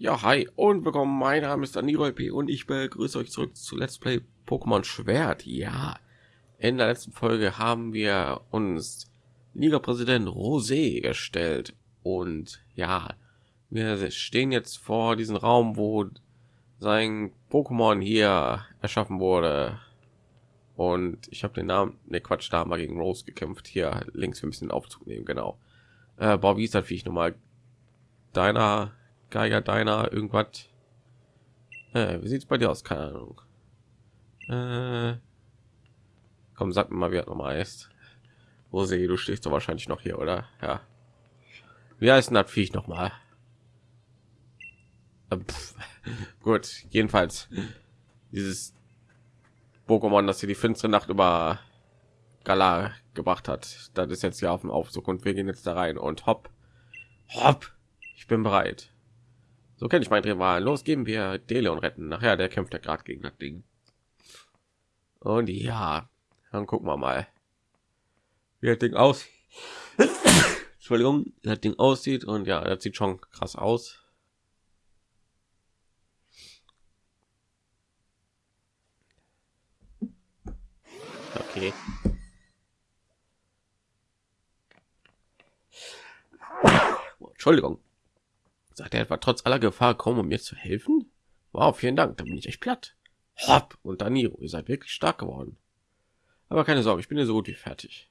Ja, hi und willkommen. Mein Name ist Daniel P. und ich begrüße euch zurück zu Let's Play Pokémon Schwert. Ja, in der letzten Folge haben wir uns Liga-Präsident Rosé gestellt und ja, wir stehen jetzt vor diesem Raum, wo sein Pokémon hier erschaffen wurde. Und ich habe den Namen, ne Quatsch, da haben wir gegen Rose gekämpft. Hier links, müssen den Aufzug nehmen, genau. Äh, boah, ist das, wie ich nochmal deiner Geiger deiner irgendwas. Äh, wie sieht's bei dir aus? Keine Ahnung. Äh, komm, sag mir mal, wie er nochmal heißt. Rosé, du stehst doch wahrscheinlich noch hier, oder? Ja. Wie heißt denn das Viech noch mal? Äh, gut, jedenfalls dieses Pokémon, das hier die finstere Nacht über Gala gebracht hat. Das ist jetzt hier auf dem Aufzug und wir gehen jetzt da rein und hopp, hopp, ich bin bereit. So kenne ich mein Rival. Los, geben wir Deleon retten. Nachher, der kämpft ja gerade gegen das Ding. Und ja, dann gucken wir mal, wie das Ding aus. Entschuldigung, das Ding aussieht und ja, das sieht schon krass aus. Okay. Entschuldigung. Sagt er etwa trotz aller Gefahr kaum, um mir zu helfen? Wow, vielen Dank, da bin ich echt platt. Hopp und Daniro, ihr seid wirklich stark geworden. Aber keine Sorge, ich bin ja so gut wie fertig.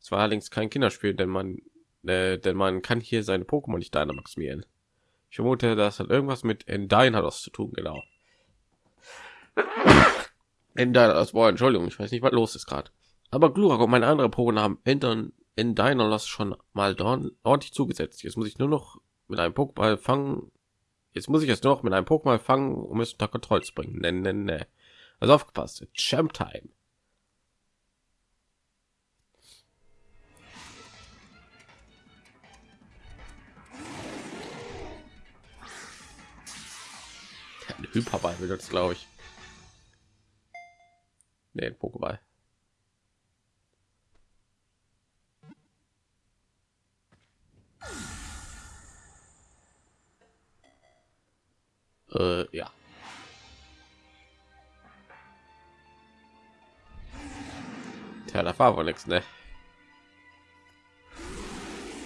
Es war allerdings kein Kinderspiel, denn man, äh, denn man kann hier seine Pokémon nicht maximieren. Ich vermute, das hat irgendwas mit Endynados zu tun, genau. Endynados, boah, Entschuldigung, ich weiß nicht, was los ist gerade. Aber Glurak und meine andere Pokémon haben Endern Endynados schon mal ordentlich zugesetzt. Jetzt muss ich nur noch mit einem Pokéball fangen. Jetzt muss ich es noch mit einem Pokéball fangen, um es unter Kontrolle zu bringen. Ne, ne, ne. Also aufgepasst. Champ Time. Hyperball will das, glaube ich. Nee, Pokéball. Äh, ja. Tja, da war wohl nichts, ne?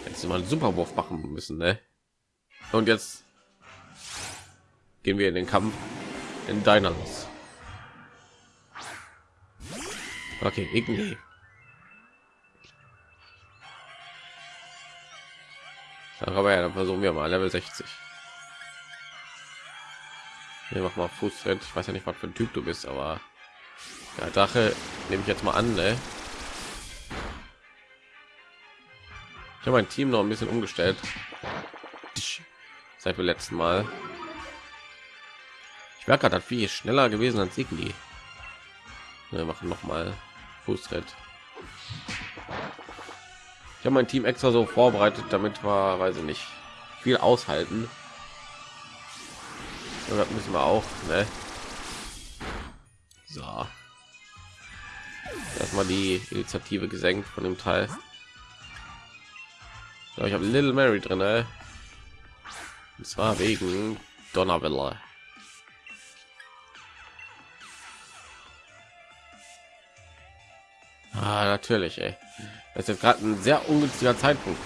Jetzt mal einen Superwurf machen müssen, ne? Und jetzt gehen wir in den Kampf in deiner los. Okay, irgendwie. Aber ja, dann versuchen wir mal Level 60. Hier mach mal Fußtritt. Ich weiß ja nicht, was für ein Typ du bist, aber ja, Drache nehme ich jetzt mal an. Ne? Ich habe mein Team noch ein bisschen umgestellt seit wir letzten Mal. Ich merke gerade, wie schneller gewesen als Signi. Wir machen noch mal Fußtritt. Ich habe mein Team extra so vorbereitet, damit wir, weiß ich nicht, viel aushalten. Ja, das müssen wir auch, ne? So. Erstmal die Initiative gesenkt von dem Teil. So, ich habe Little Mary drin, ne? Und zwar wegen Donnerwelle. Ah, natürlich, ey. Das ist jetzt gerade ein sehr ungünstiger Zeitpunkt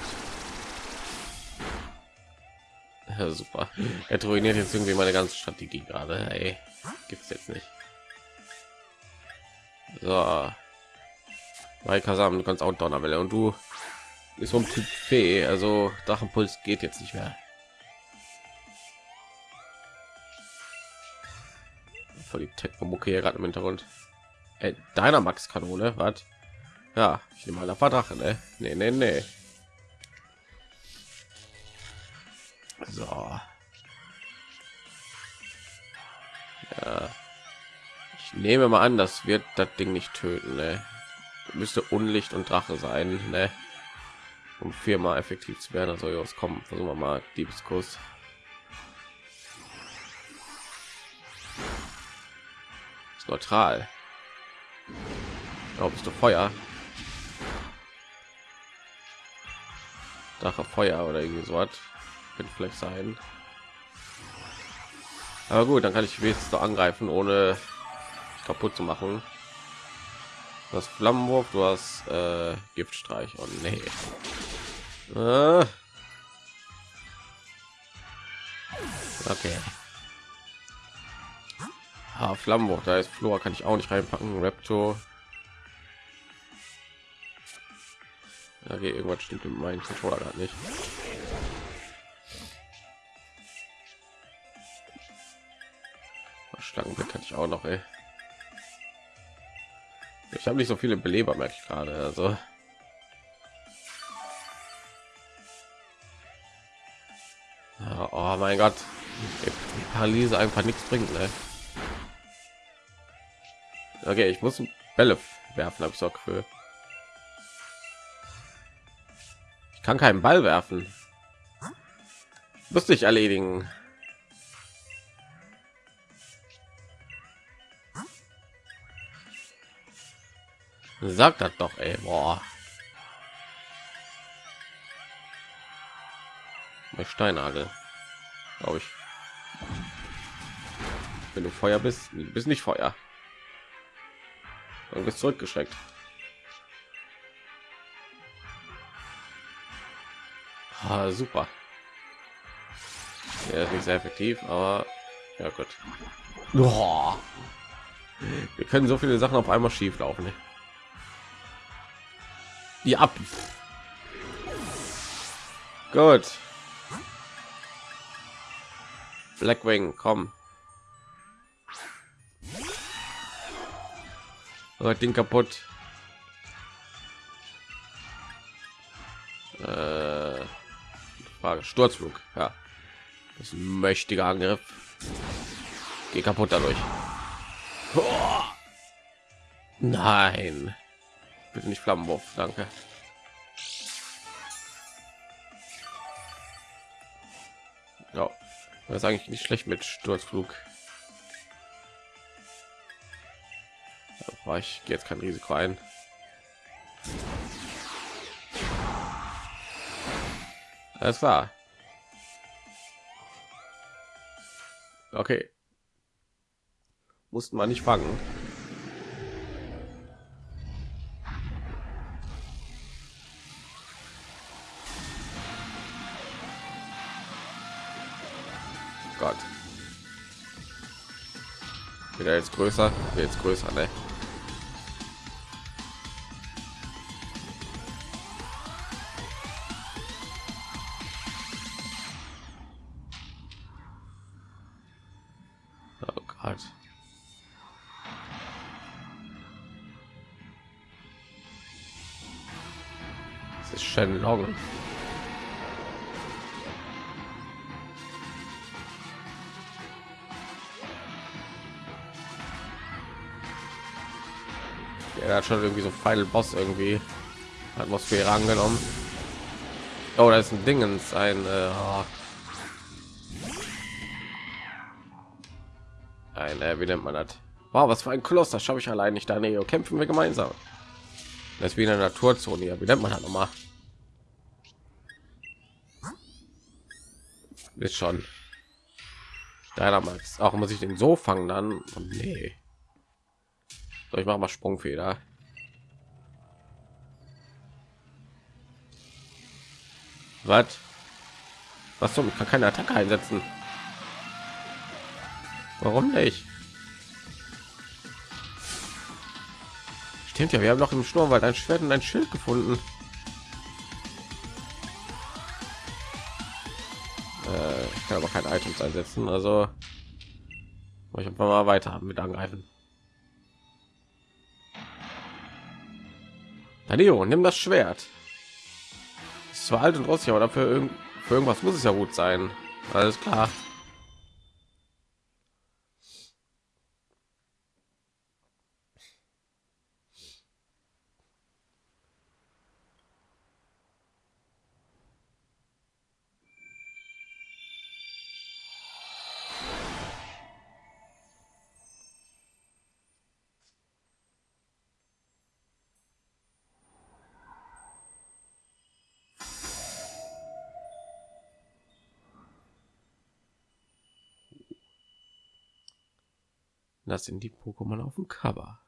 ja, super. Er ruiniert jetzt irgendwie meine ganze Strategie gerade. Ey, gibt's jetzt nicht. So. Bei Kasam, du kannst auch Donnerwelle und du ist um Typ Fee, also Drachenpuls geht jetzt nicht mehr. Voll die Technomucke hier gerade im Hintergrund. Ey, deiner Max Kanone, was? Ja, ich nehme mal ein Drache, ne? Nee, nee, nee. So. Ja. Ich nehme mal an, das wird das Ding nicht töten. Ne? Müsste Unlicht und Drache sein, ne? um viermal effektiv zu werden. Also jetzt kommen, versuchen wir mal Diebeskuss. Ist neutral. Glaube ich, du Feuer. Drache Feuer oder irgendwie so was könnte vielleicht sein Aber gut, dann kann ich wenigstens angreifen, ohne kaputt zu machen. Das Flammenwurf, du hast äh, Giftstreich und oh, nee. Äh. Okay. Ah, Flammenwurf, da ist Flora, kann ich auch nicht reinpacken. Raptor. Okay, irgendwas stimmt mit meinem Controller nicht. Schlangenblick hatte ich auch noch, ey. Ich habe nicht so viele Beleber, merke ich gerade. Also oh mein Gott, die Paralyse einfach nichts bringt. Ne? Okay, ich muss Bälle werfen, habe ich so für. Ich kann keinen Ball werfen. Müsste ich erledigen. Sag das doch, ey. Boah. Bei Steinagel. Glaube ich. Wenn du Feuer bist, du bist nicht Feuer. Du bist zurückgeschreckt. Ah, super. Ja, ist nicht sehr effektiv, aber ja gut. Boah. Wir können so viele Sachen auf einmal schief laufen. Ne? Die ab. Gut. Blackwing, komm. Oh, Ding kaputt. Äh, Frage Sturzflug. Ja, das ist ein mächtiger Angriff. Geh kaputt dadurch. Nein. Bitte nicht Flammenwurf, danke. Ja, das ist eigentlich nicht schlecht mit Sturzflug. war ich jetzt kein Risiko ein. Alles klar. Okay. Mussten wir nicht fangen. Jetzt größer, jetzt größer, ne? Final Boss irgendwie Atmosphäre angenommen. Oh, da ist ein Dingens, ein äh, ein äh, wie nennt man das? Wow, was für ein Koloss, das schaffe ich allein nicht. Da Neo kämpfen wir gemeinsam. Das ist wie in der Naturzone hier. Wie nennt man das nochmal? Ist schon. Deiner Max. Auch muss ich den so fangen dann? Oh, nee. So, ich mache mal Sprungfeder. Was? Was zum? Ich kann keine Attacke einsetzen. Warum nicht? Stimmt ja, wir haben noch im Sturmwald ein Schwert und ein Schild gefunden. Äh, ich kann aber kein Items einsetzen, also ich einfach mal weiter mit angreifen. Danilo, nimm das Schwert. Zwar alt und rostig, aber dafür irgend für irgendwas muss es ja gut sein. Alles klar. Das sind die Pokémon auf dem Cover.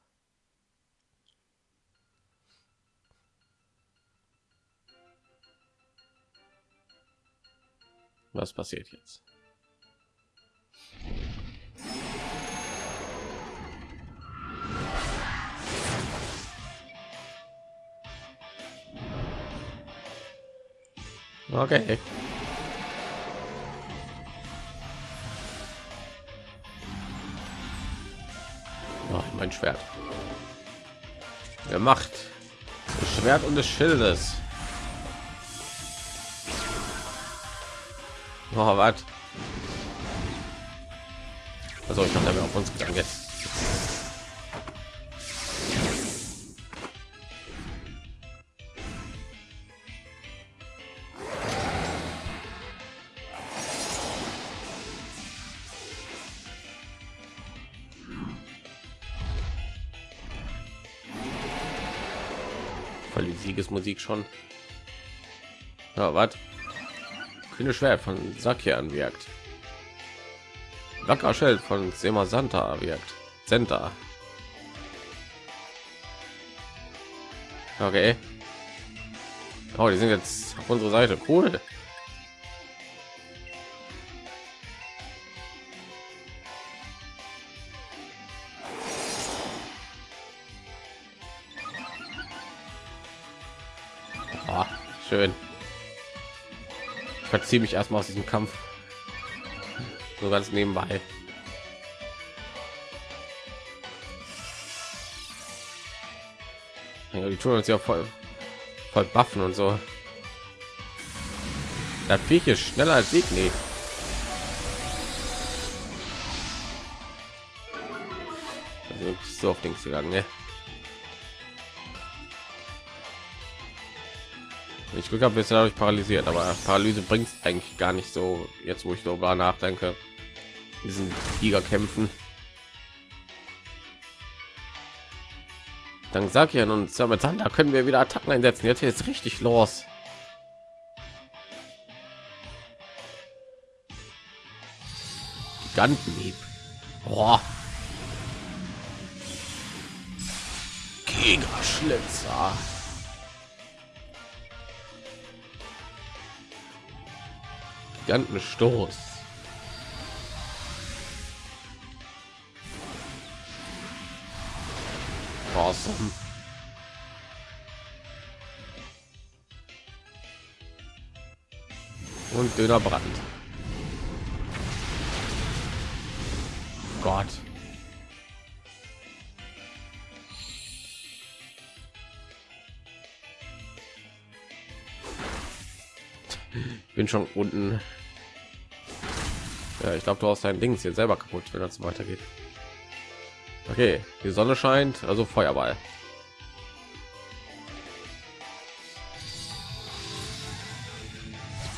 Was passiert jetzt? Okay. Oh, mein Schwert. Der Macht. Das Schwert und des Schildes. Oh, was? Also ich habe damit auf uns gegangen jetzt. Voll die Siegesmusik schon. Ja, was? Kühne Schwert von Sakian wirkt. Wacker Schild von Sema Santa wirkt. Center. Okay. Oh, die sind jetzt auf unserer Seite. Cool. Ich verziehe mich erstmal aus diesem Kampf. So ganz nebenbei. Ja, die tun uns ja voll, voll buffen und so. Das Viech ist schneller als Signi. Also so auf Dings gegangen, ne? Ich Glück habe, bisher dadurch paralysiert, aber Paralyse bringt eigentlich gar nicht so. Jetzt, wo ich darüber nachdenke, diesen Tiger kämpfen. Dank Sakian und Samatanda können wir wieder Attacken einsetzen. Jetzt jetzt richtig los. Gigantenhieb. Boah. Gigaschlitzer. Gigantenstoß. Awesome. Und dünner Brand. Gott. Bin schon unten. Ja, ich glaube, du hast dein Dings jetzt selber kaputt, wenn das weitergeht. Okay, die Sonne scheint, also Feuerball.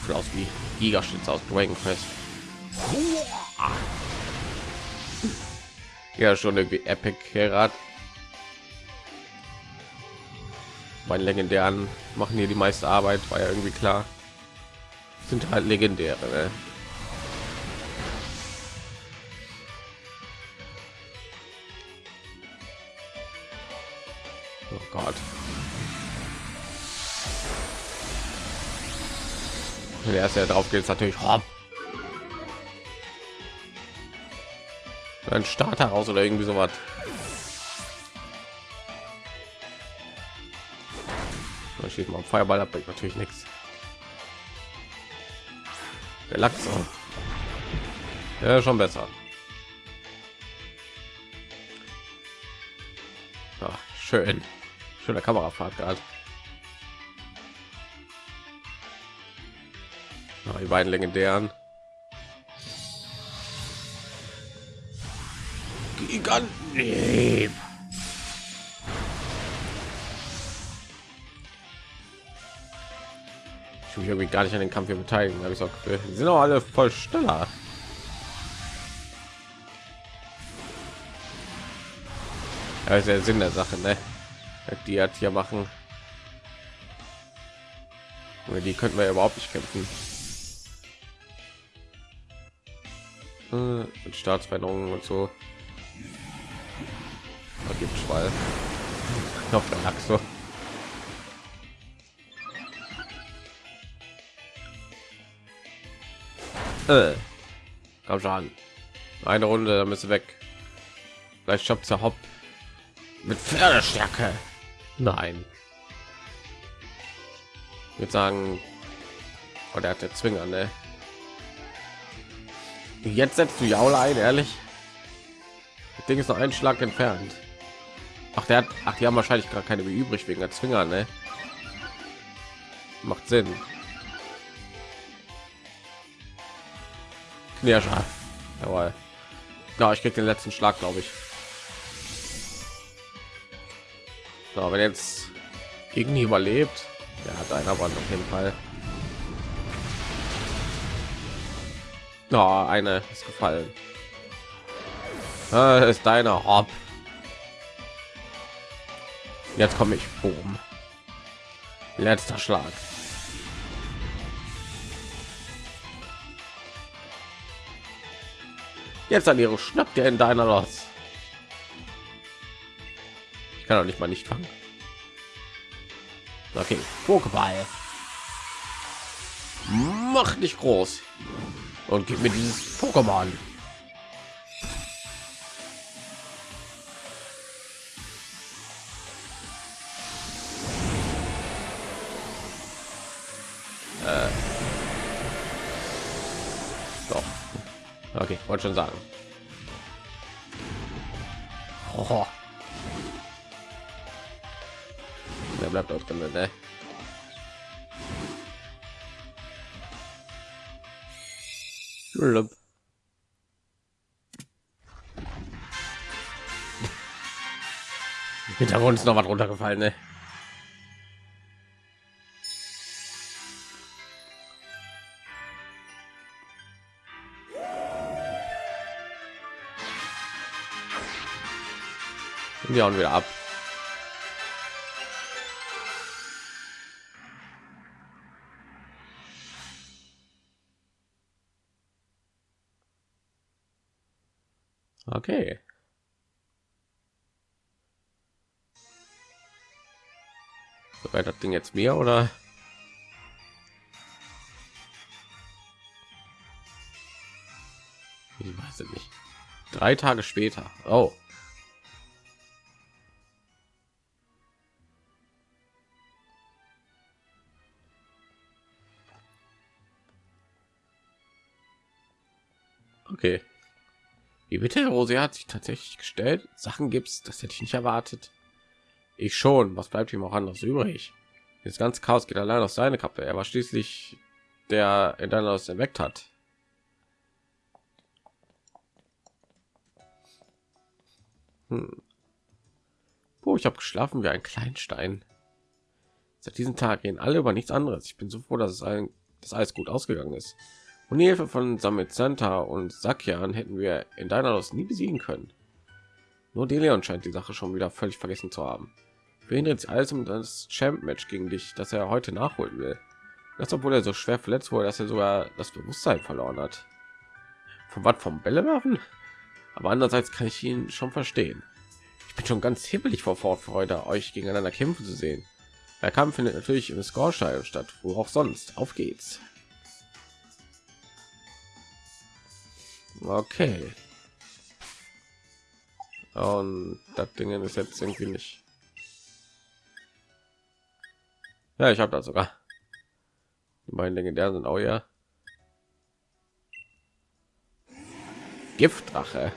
Sieht aus wie Gigaschnitz aus Dragon Quest. Ja, schon irgendwie Epic Herat. Mein legendären machen hier die meiste Arbeit, war ja irgendwie klar. Sind halt legendäre. Ne? Oh Gott. Der erste, der drauf geht, natürlich hopp. Ein Starter raus oder irgendwie so was. Da steht mal Feuerball ab, natürlich nichts. Auch. Ja, schon besser. Ach, schön. Schöner Kamerafahrt gerade. Die beiden legendären. Giganten. Mich irgendwie gar nicht an den Kampf hier beteiligen. Habe ich auch die sind auch alle voll schneller. Ja, ist der Sinn der Sache, ne? Die hat hier machen. Die könnten wir überhaupt nicht kämpfen. Äh, mit Staatsveränderungen und so. weil ich hoffe, der lag Äh. Komm schon. Eine Runde, dann bist du weg. Vielleicht schafft er Hopp mit Pferdestärke. Nein. Ich würde sagen, oh, der hat der Zwinger, ne? Jetzt setzt du Jaula ein, ehrlich. Das Ding ist noch ein Schlag entfernt. Ach, der hat, ach, die haben wahrscheinlich gar keine mehr übrig wegen der Zwinger, ne? Macht Sinn. Knirschar. Jawohl. Ja, ich krieg den letzten Schlag, glaube ich. So, wenn jetzt irgendwie überlebt, der hat einer aber auf jeden Fall. Ja, eine ist gefallen. Das ist deiner Hop. Jetzt komme ich oben. Letzter Schlag. Jetzt an ihre schnappt ihr in deiner los. Ich kann doch nicht mal nicht fangen. Okay, Pokéball. Mach nicht groß und gib mir dieses Pokémon. Schon sagen. Oh. Der bleibt auch drin, ne? Hintergrund ist noch was runtergefallen, ne? Die hauen wieder ab. Okay. Gehört das Ding jetzt mir oder? Ich weiß es nicht. Drei Tage später. Oh. Okay. Wie bitte? Rose hat sich tatsächlich gestellt. Sachen gibt's, das hätte ich nicht erwartet. Ich schon. Was bleibt ihm auch anders übrig? Das ganze Chaos geht allein aus seine Kappe. Er war schließlich der in deiner aus erweckt hat. Hm. Oh, ich habe geschlafen wie ein Kleinstein. Seit diesem Tag gehen alle über nichts anderes. Ich bin so froh, dass es allen, dass alles gut ausgegangen ist. Und die Hilfe von Summit Santa und Sakian hätten wir in Dynalos nie besiegen können. Nur Deleon scheint die Sache schon wieder völlig vergessen zu haben. Dreht sich alles um das Champ-Match gegen dich, das er heute nachholen will. Das, obwohl er so schwer verletzt wurde, dass er sogar das Bewusstsein verloren hat. Von was vom Bälle werfen? Aber andererseits kann ich ihn schon verstehen. Ich bin schon ganz hibbelig vor Vorfreude, euch gegeneinander kämpfen zu sehen. Der Kampf findet natürlich im Scorestadion statt, wo auch sonst. Auf geht's. Okay. Und das Ding ist jetzt irgendwie nicht. Ja, ich habe da sogar. Die beiden legendären sind auch ja. Giftdrache.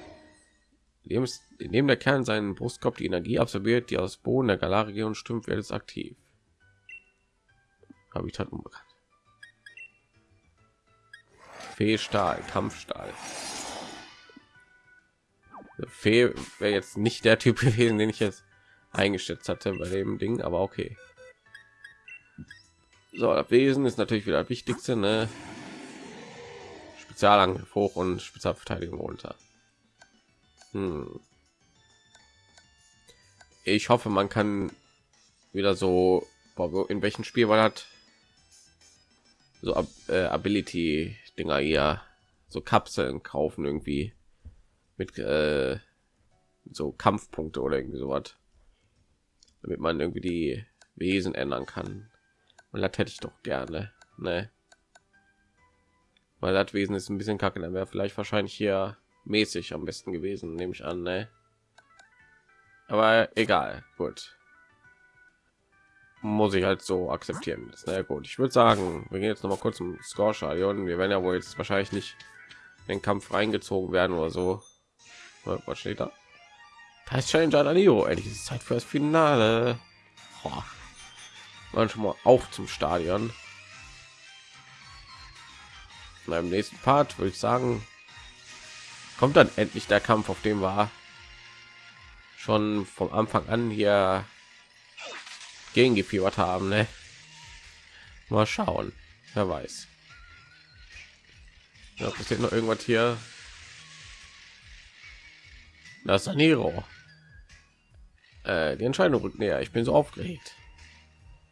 Neben der Kern seinen Brustkorb die Energie absorbiert, die aus Boden der Galarregion strömt, wird es aktiv. Habitat unbekannt. Fee-Stahl, Kampfstahl. Fee wäre jetzt nicht der Typ gewesen, den ich jetzt eingeschätzt hatte bei dem Ding, aber okay. So, das Wesen ist natürlich wieder das Wichtigste, ne? Spezialangriff hoch und Spezialverteidigung runter. Hm. Ich hoffe, man kann wieder so, in welchem Spiel war das? So äh, Ability Dinger eher so Kapseln kaufen irgendwie mit äh, so Kampfpunkte oder irgendwie sowas, damit man irgendwie die Wesen ändern kann. Und das hätte ich doch gerne, ne? Weil das Wesen ist ein bisschen kacke, dann wäre vielleicht wahrscheinlich hier mäßig am besten gewesen, nehme ich an, ne? Aber egal, gut. Muss ich halt so akzeptieren. Na ne? gut, ich würde sagen, wir gehen jetzt noch mal kurz zum Score. Wir werden ja wohl jetzt wahrscheinlich nicht in den Kampf reingezogen werden oder so. Was steht da? Das Challenger Neo. Endlich ist Zeit für das Finale. Boah. Man schon mal auf zum Stadion. In nächsten Part würde ich sagen, kommt dann endlich der Kampf, auf dem war schon vom Anfang an hier gegen gefiebert haben. Ne? Mal schauen, wer weiß. Ja, passiert noch irgendwas hier. Das ist Nero. Äh, die Entscheidung rückt näher. Ich bin so aufgeregt.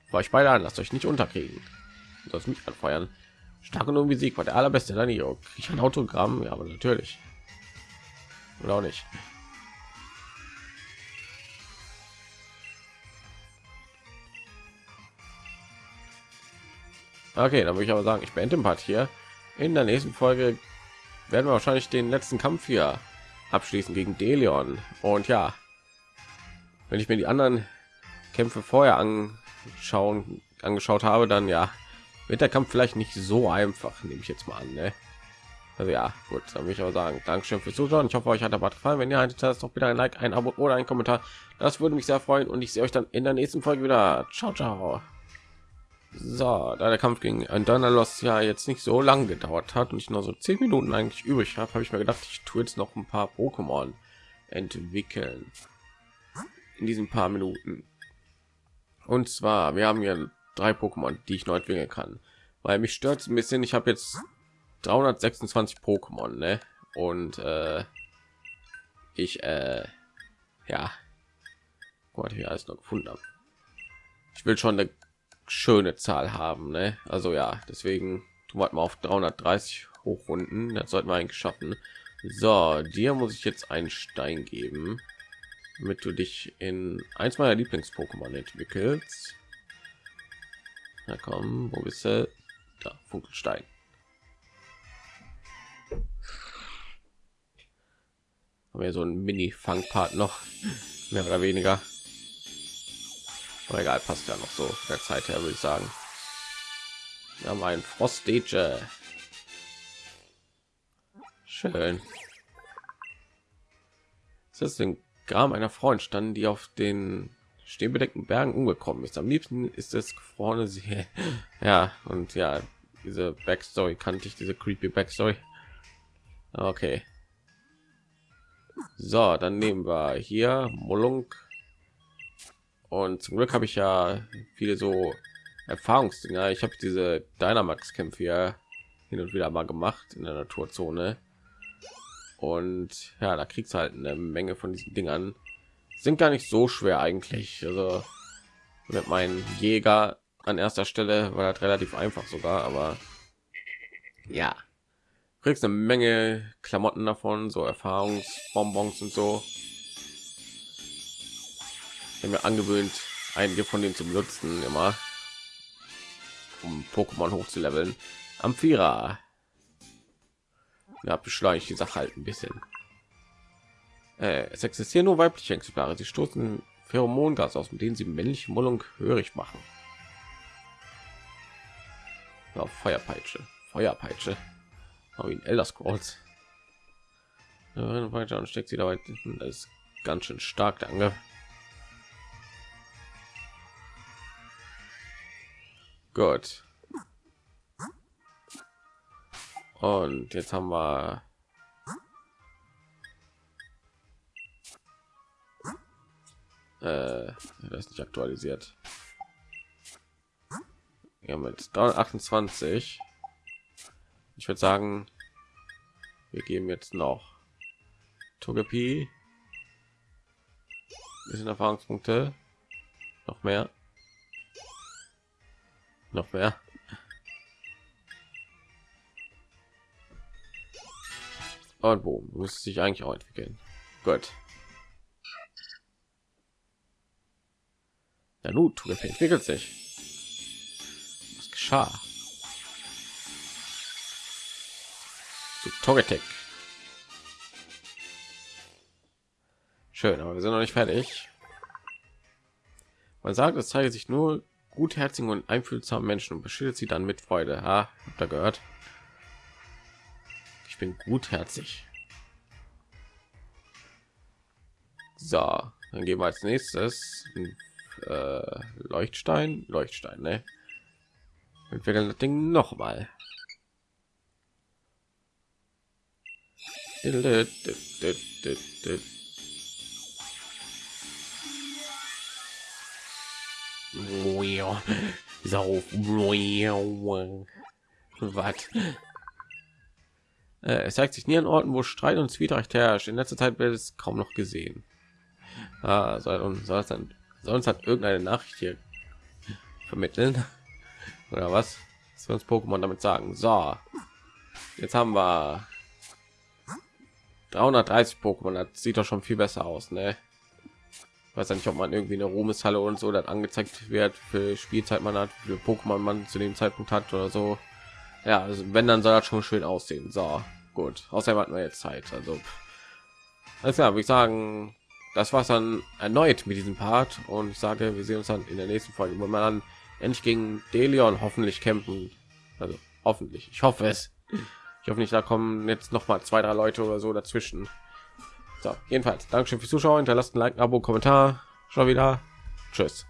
War ich beide an, lasst euch nicht unterkriegen. Das mich anfeuern. Stark und Sieg war der allerbeste Danilo. Ich ein Autogramm, ja, aber natürlich. Oder auch nicht. Okay, dann würde ich aber sagen, ich beende den Part hier. In der nächsten Folge werden wir wahrscheinlich den letzten Kampf hier abschließen gegen Delion. Und ja, wenn ich mir die anderen Kämpfe vorher anschauen, angeschaut habe, dann ja, wird der Kampf vielleicht nicht so einfach, nehme ich jetzt mal an. Ne? Also ja, gut, dann will ich aber sagen, Dankeschön fürs Zuschauen. Ich hoffe, euch hat der Bad gefallen. Wenn ihr haltet, lasst doch bitte ein Like, ein Abo oder ein Kommentar. Das würde mich sehr freuen und ich sehe euch dann in der nächsten Folge wieder. Ciao, ciao. So, da der Kampf gegen ein Donnerlos ja jetzt nicht so lang gedauert hat und ich nur so zehn Minuten eigentlich übrig habe, habe ich mir gedacht, ich tue jetzt noch ein paar Pokémon entwickeln in diesen paar Minuten. Und zwar, wir haben hier drei Pokémon, die ich neu entwickeln kann, weil mich stört ein bisschen. Ich habe jetzt 326 Pokémon, ne? Und äh, ich, äh, ja, Gott, hier alles noch gefunden habe. Ich will schon eine schöne Zahl haben, ne? Also ja, deswegen tun wir mal auf 330 hochrunden. Das sollten wir eigentlich schaffen. So, dir muss ich jetzt einen Stein geben, damit du dich in eins meiner Lieblings-Pokémon entwickelst. Na komm, wo bist du? Da, Funkelstein. Haben wir so ein Mini-Fangpart noch, mehr oder weniger. Aber egal, passt ja noch so der Zeit her, würde ich sagen. Wir haben ein Frostage. Schön. Das ist ein Gram einer Freund standen, die auf den stehbedeckten Bergen umgekommen ist. Am liebsten ist es gefrorene sie. Ja, und ja, diese Backstory kannte ich, diese creepy Backstory. Okay. So, dann nehmen wir hier Molunk und zum Glück habe ich ja viele so Erfahrungsdinger. Ich habe diese Dynamax-Kämpfe ja hin und wieder mal gemacht in der Naturzone. Und ja, da kriegst halt eine Menge von diesen Dingern. Sind gar nicht so schwer eigentlich. Also mit meinem Jäger an erster Stelle war das relativ einfach sogar, aber ja, kriegst eine Menge Klamotten davon, so Erfahrungsbonbons und so mir angewöhnt, einige von denen zu benutzen, immer um Pokémon hochzuleveln. Amphira. Ja, beschleunigt die Sache halt ein bisschen. Äh, es existieren nur weibliche Exemplare. Sie stoßen Pheromongas aus, mit denen sie männliche Mullung hörig machen. Ja, Feuerpeitsche, Feuerpeitsche. Aber in Elder Scrolls. Ja, weiter und steckt sie dabei. Das ist ganz schön stark, danke. Gut. Und jetzt haben wir äh, das nicht aktualisiert. Ja, mit 328. Ich würde sagen, wir geben jetzt noch Togepi. Bisschen Erfahrungspunkte. Noch mehr noch mehr. Und wo muss sich eigentlich auch entwickeln. Gut. Der Nut entwickelt sich. Was geschah? Zu Togetic. schön aber wir sind noch nicht fertig. Man sagt es zeige sich nur gutherzigen und einfühlsamen Menschen und beschildet sie dann mit Freude. Ha, habt ihr gehört? Ich bin gutherzig. So, dann gehen wir als nächstes äh, Leuchtstein, Leuchtstein, ne? Entwickeln das Ding noch mal. Sauf. Was? Äh, es zeigt sich nie an Orten, wo Streit und Zwietracht herrscht. In letzter Zeit wird es kaum noch gesehen. Ah, soll soll dann sonst hat irgendeine Nachricht hier vermitteln oder was? Was uns Pokémon damit sagen? So, jetzt haben wir 330 Pokémon. Das sieht doch schon viel besser aus, ne? Weiß ja nicht, ob man irgendwie eine Ruhmeshalle und so dann angezeigt wird für Spielzeit man hat, für Pokémon man zu dem Zeitpunkt hat oder so. Ja, also wenn dann soll das schon schön aussehen. So, gut. Außerdem hatten wir jetzt Zeit. Also, alles klar, würde ich sagen, das war's dann erneut mit diesem Part und ich sage, wir sehen uns dann in der nächsten Folge, wo man dann endlich gegen Delion hoffentlich kämpfen. Also hoffentlich. Ich hoffe es. Ich hoffe nicht, da kommen jetzt noch mal zwei, drei Leute oder so dazwischen. So, jedenfalls, Dankeschön fürs Zuschauen. Hinterlasst ein Like, ein Abo, Kommentar. Schon wieder. Tschüss.